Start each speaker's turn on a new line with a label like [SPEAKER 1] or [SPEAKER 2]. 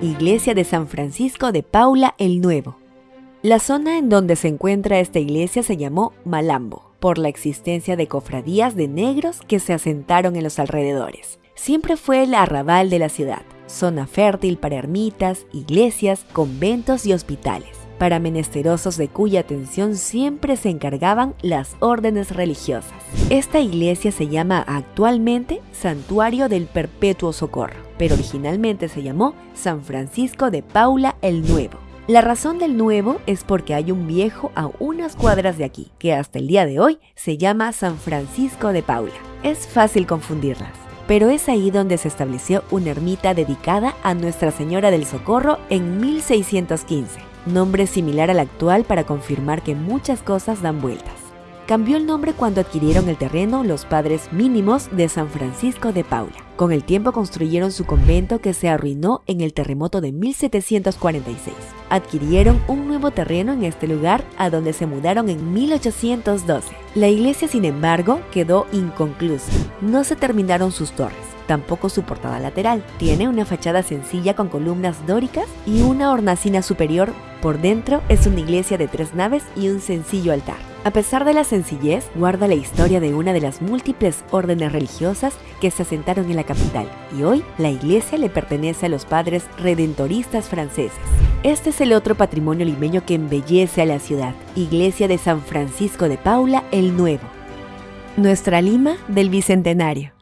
[SPEAKER 1] Iglesia de San Francisco de Paula el Nuevo. La zona en donde se encuentra esta iglesia se llamó Malambo, por la existencia de cofradías de negros que se asentaron en los alrededores. Siempre fue el arrabal de la ciudad, zona fértil para ermitas, iglesias, conventos y hospitales, para menesterosos de cuya atención siempre se encargaban las órdenes religiosas. Esta iglesia se llama actualmente Santuario del Perpetuo Socorro, pero originalmente se llamó San Francisco de Paula el Nuevo. La razón del nuevo es porque hay un viejo a unas cuadras de aquí, que hasta el día de hoy se llama San Francisco de Paula. Es fácil confundirlas pero es ahí donde se estableció una ermita dedicada a Nuestra Señora del Socorro en 1615, nombre similar al actual para confirmar que muchas cosas dan vueltas. Cambió el nombre cuando adquirieron el terreno los padres mínimos de San Francisco de Paula. Con el tiempo construyeron su convento que se arruinó en el terremoto de 1746. Adquirieron un nuevo terreno en este lugar a donde se mudaron en 1812. La iglesia, sin embargo, quedó inconclusa. No se terminaron sus torres, tampoco su portada lateral. Tiene una fachada sencilla con columnas dóricas y una hornacina superior. Por dentro es una iglesia de tres naves y un sencillo altar. A pesar de la sencillez, guarda la historia de una de las múltiples órdenes religiosas que se asentaron en la capital y hoy la iglesia le pertenece a los padres redentoristas franceses. Este es el otro patrimonio limeño que embellece a la ciudad, Iglesia de San Francisco de Paula el Nuevo. Nuestra Lima del Bicentenario.